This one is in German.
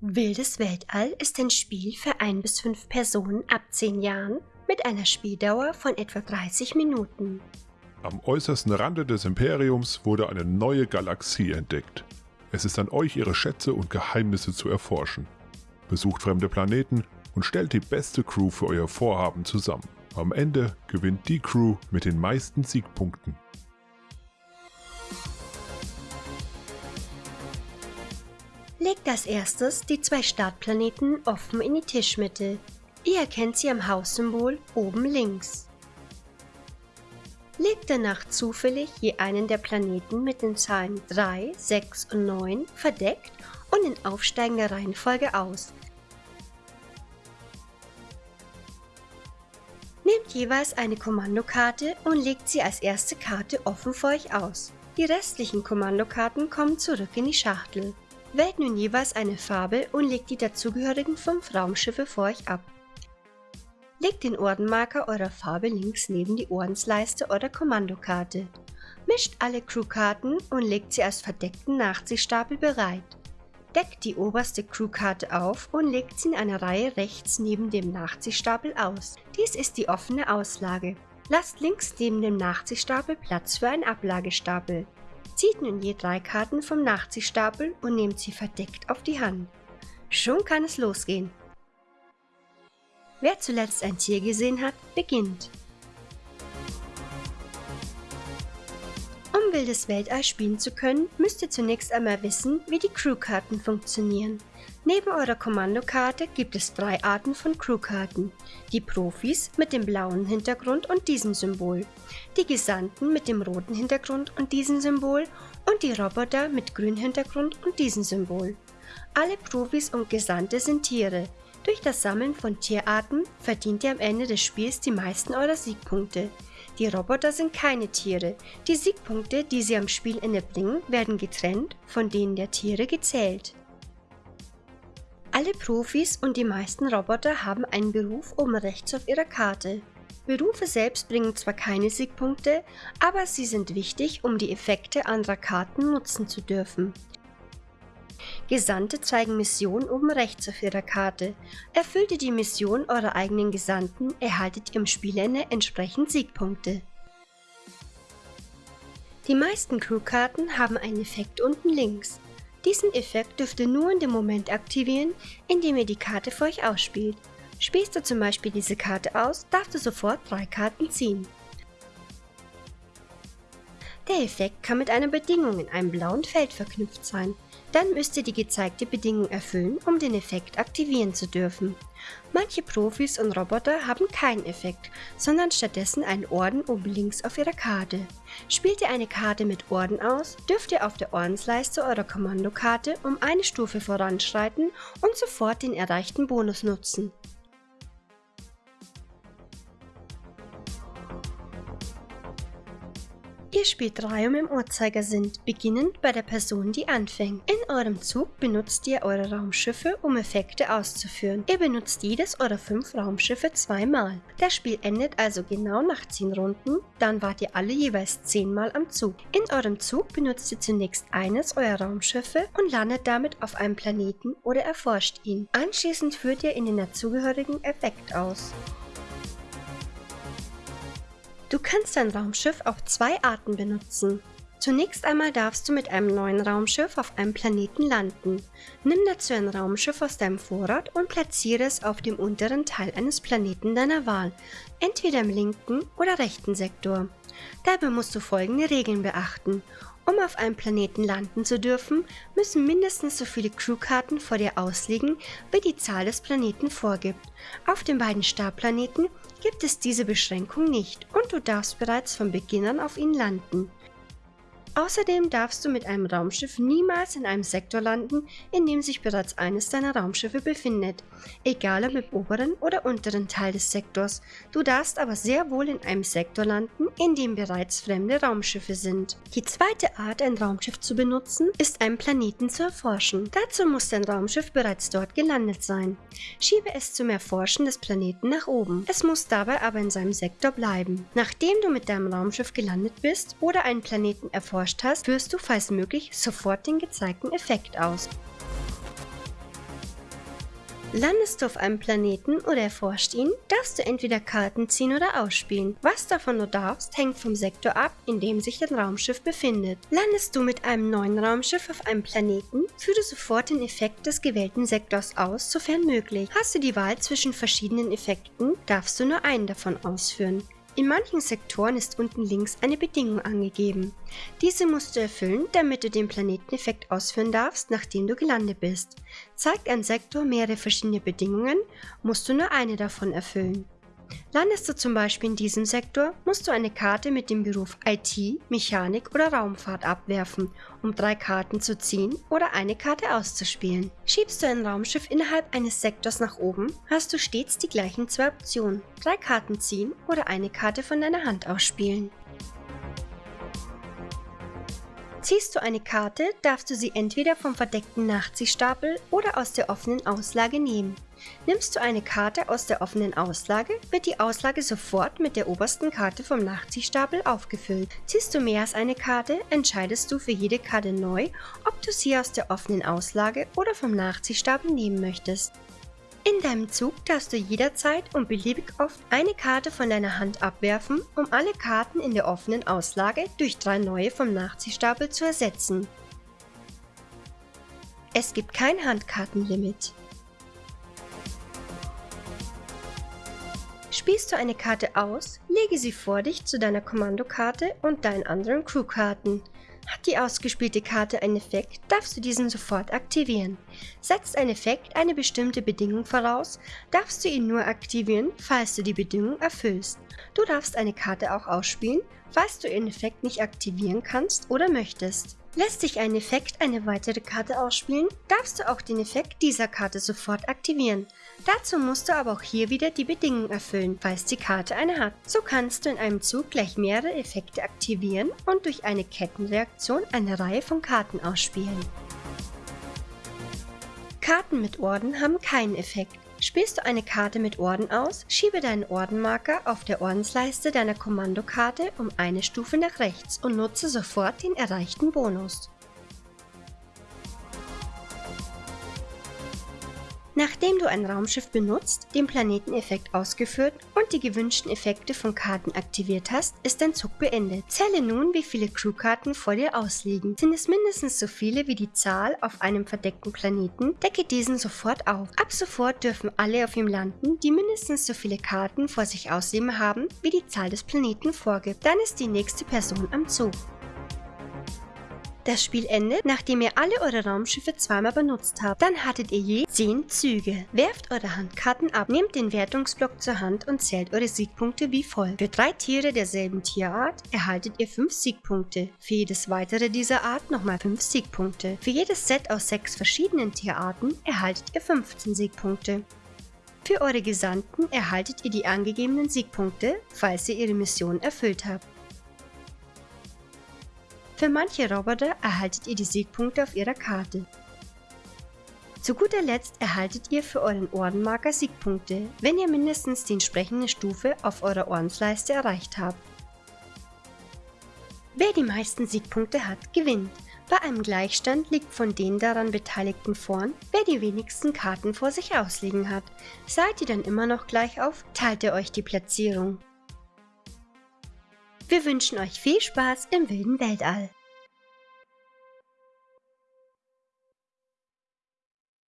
Wildes Weltall ist ein Spiel für ein bis fünf Personen ab 10 Jahren mit einer Spieldauer von etwa 30 Minuten. Am äußersten Rande des Imperiums wurde eine neue Galaxie entdeckt. Es ist an euch, ihre Schätze und Geheimnisse zu erforschen. Besucht fremde Planeten und stellt die beste Crew für euer Vorhaben zusammen. Am Ende gewinnt die Crew mit den meisten Siegpunkten. Als erstes die zwei Startplaneten offen in die Tischmitte. Ihr erkennt sie am Haussymbol oben links. Legt danach zufällig je einen der Planeten mit den Zahlen 3, 6 und 9 verdeckt und in aufsteigender Reihenfolge aus. Nehmt jeweils eine Kommandokarte und legt sie als erste Karte offen für euch aus. Die restlichen Kommandokarten kommen zurück in die Schachtel. Wählt nun jeweils eine Farbe und legt die dazugehörigen fünf Raumschiffe vor euch ab. Legt den Ordenmarker eurer Farbe links neben die Ordensleiste eurer Kommandokarte. Mischt alle Crewkarten und legt sie als verdeckten Nachziehstapel bereit. Deckt die oberste Crewkarte auf und legt sie in einer Reihe rechts neben dem Nachziehstapel aus. Dies ist die offene Auslage. Lasst links neben dem Nachziehstapel Platz für einen Ablagestapel. Zieht nun je drei Karten vom Nachziehstapel und nehmt sie verdeckt auf die Hand. Schon kann es losgehen. Wer zuletzt ein Tier gesehen hat, beginnt. Wildes Weltall spielen zu können, müsst ihr zunächst einmal wissen, wie die Crewkarten funktionieren. Neben eurer Kommandokarte gibt es drei Arten von Crewkarten. Die Profis mit dem blauen Hintergrund und diesem Symbol, die Gesandten mit dem roten Hintergrund und diesem Symbol und die Roboter mit grünem Hintergrund und diesem Symbol. Alle Profis und Gesandte sind Tiere. Durch das Sammeln von Tierarten verdient ihr am Ende des Spiels die meisten eurer Siegpunkte. Die Roboter sind keine Tiere. Die Siegpunkte, die sie am Spielende bringen, werden getrennt von denen der Tiere gezählt. Alle Profis und die meisten Roboter haben einen Beruf oben rechts auf ihrer Karte. Berufe selbst bringen zwar keine Siegpunkte, aber sie sind wichtig, um die Effekte anderer Karten nutzen zu dürfen. Gesandte zeigen Missionen oben rechts auf ihrer Karte. Erfüllt ihr die Mission eurer eigenen Gesandten, erhaltet ihr im Spielende entsprechend Siegpunkte. Die meisten Crewkarten haben einen Effekt unten links. Diesen Effekt dürft ihr nur in dem Moment aktivieren, in dem ihr die Karte für euch ausspielt. Spielst du zum Beispiel diese Karte aus, darfst du sofort drei Karten ziehen. Der Effekt kann mit einer Bedingung in einem blauen Feld verknüpft sein. Dann müsst ihr die gezeigte Bedingung erfüllen, um den Effekt aktivieren zu dürfen. Manche Profis und Roboter haben keinen Effekt, sondern stattdessen einen Orden oben links auf ihrer Karte. Spielt ihr eine Karte mit Orden aus, dürft ihr auf der Ordensleiste eurer Kommandokarte um eine Stufe voranschreiten und sofort den erreichten Bonus nutzen. Ihr spielt Reihum im Uhrzeigersinn, beginnend bei der Person, die anfängt. In eurem Zug benutzt ihr eure Raumschiffe, um Effekte auszuführen. Ihr benutzt jedes eurer fünf Raumschiffe zweimal. Das Spiel endet also genau nach 10 Runden, dann wart ihr alle jeweils 10 Mal am Zug. In eurem Zug benutzt ihr zunächst eines eurer Raumschiffe und landet damit auf einem Planeten oder erforscht ihn. Anschließend führt ihr in den dazugehörigen Effekt aus. Du kannst dein Raumschiff auf zwei Arten benutzen. Zunächst einmal darfst du mit einem neuen Raumschiff auf einem Planeten landen. Nimm dazu ein Raumschiff aus deinem Vorrat und platziere es auf dem unteren Teil eines Planeten deiner Wahl, entweder im linken oder rechten Sektor. Dabei musst du folgende Regeln beachten. Um auf einem Planeten landen zu dürfen, müssen mindestens so viele Crewkarten vor dir ausliegen, wie die Zahl des Planeten vorgibt. Auf den beiden Starplaneten gibt es diese Beschränkung nicht und du darfst bereits von Beginn an auf ihnen landen. Außerdem darfst du mit einem Raumschiff niemals in einem Sektor landen, in dem sich bereits eines deiner Raumschiffe befindet, egal ob im oberen oder unteren Teil des Sektors. Du darfst aber sehr wohl in einem Sektor landen, in dem bereits fremde Raumschiffe sind. Die zweite Art, ein Raumschiff zu benutzen, ist einen Planeten zu erforschen. Dazu muss dein Raumschiff bereits dort gelandet sein. Schiebe es zum Erforschen des Planeten nach oben. Es muss dabei aber in seinem Sektor bleiben. Nachdem du mit deinem Raumschiff gelandet bist oder einen Planeten erforscht hast, führst du, falls möglich, sofort den gezeigten Effekt aus. Landest du auf einem Planeten oder erforscht ihn, darfst du entweder Karten ziehen oder ausspielen. Was davon du darfst, hängt vom Sektor ab, in dem sich dein Raumschiff befindet. Landest du mit einem neuen Raumschiff auf einem Planeten, führe sofort den Effekt des gewählten Sektors aus, sofern möglich. Hast du die Wahl zwischen verschiedenen Effekten, darfst du nur einen davon ausführen. In manchen Sektoren ist unten links eine Bedingung angegeben. Diese musst du erfüllen, damit du den Planeteneffekt ausführen darfst, nachdem du gelandet bist. Zeigt ein Sektor mehrere verschiedene Bedingungen, musst du nur eine davon erfüllen. Landest du zum Beispiel in diesem Sektor, musst du eine Karte mit dem Beruf IT, Mechanik oder Raumfahrt abwerfen, um drei Karten zu ziehen oder eine Karte auszuspielen. Schiebst du ein Raumschiff innerhalb eines Sektors nach oben, hast du stets die gleichen zwei Optionen, drei Karten ziehen oder eine Karte von deiner Hand ausspielen. Ziehst du eine Karte, darfst du sie entweder vom verdeckten Nachziehstapel oder aus der offenen Auslage nehmen. Nimmst du eine Karte aus der offenen Auslage, wird die Auslage sofort mit der obersten Karte vom Nachziehstapel aufgefüllt. Ziehst du mehr als eine Karte, entscheidest du für jede Karte neu, ob du sie aus der offenen Auslage oder vom Nachziehstapel nehmen möchtest. In deinem Zug darfst du jederzeit und beliebig oft eine Karte von deiner Hand abwerfen, um alle Karten in der offenen Auslage durch drei neue vom Nachziehstapel zu ersetzen. Es gibt kein Handkartenlimit. Spielst du eine Karte aus, lege sie vor dich zu deiner Kommandokarte und deinen anderen Crewkarten. Hat die ausgespielte Karte einen Effekt, darfst du diesen sofort aktivieren. Setzt ein Effekt eine bestimmte Bedingung voraus, darfst du ihn nur aktivieren, falls du die Bedingung erfüllst. Du darfst eine Karte auch ausspielen, falls du den Effekt nicht aktivieren kannst oder möchtest. Lässt sich ein Effekt eine weitere Karte ausspielen, darfst du auch den Effekt dieser Karte sofort aktivieren. Dazu musst du aber auch hier wieder die Bedingungen erfüllen, falls die Karte eine hat. So kannst du in einem Zug gleich mehrere Effekte aktivieren und durch eine Kettenreaktion eine Reihe von Karten ausspielen. Karten mit Orden haben keinen Effekt. Spielst du eine Karte mit Orden aus, schiebe deinen Ordenmarker auf der Ordensleiste deiner Kommandokarte um eine Stufe nach rechts und nutze sofort den erreichten Bonus. Nachdem du ein Raumschiff benutzt, den Planeteneffekt ausgeführt und die gewünschten Effekte von Karten aktiviert hast, ist dein Zug beendet. Zähle nun, wie viele Crewkarten vor dir ausliegen. Sind es mindestens so viele wie die Zahl auf einem verdeckten Planeten, decke diesen sofort auf. Ab sofort dürfen alle auf ihm landen, die mindestens so viele Karten vor sich ausleben haben, wie die Zahl des Planeten vorgibt. Dann ist die nächste Person am Zug. Das Spiel endet, nachdem ihr alle eure Raumschiffe zweimal benutzt habt. Dann hattet ihr je 10 Züge. Werft eure Handkarten ab, nehmt den Wertungsblock zur Hand und zählt eure Siegpunkte wie folgt. Für drei Tiere derselben Tierart erhaltet ihr 5 Siegpunkte. Für jedes weitere dieser Art nochmal 5 Siegpunkte. Für jedes Set aus 6 verschiedenen Tierarten erhaltet ihr 15 Siegpunkte. Für eure Gesandten erhaltet ihr die angegebenen Siegpunkte, falls ihr ihre Mission erfüllt habt. Für manche Roboter erhaltet ihr die Siegpunkte auf ihrer Karte. Zu guter Letzt erhaltet ihr für euren Ordenmarker Siegpunkte, wenn ihr mindestens die entsprechende Stufe auf eurer Ordensleiste erreicht habt. Wer die meisten Siegpunkte hat, gewinnt. Bei einem Gleichstand liegt von den daran Beteiligten vorn, wer die wenigsten Karten vor sich ausliegen hat. Seid ihr dann immer noch gleich auf, teilt ihr euch die Platzierung. Wir wünschen euch viel Spaß im wilden Weltall.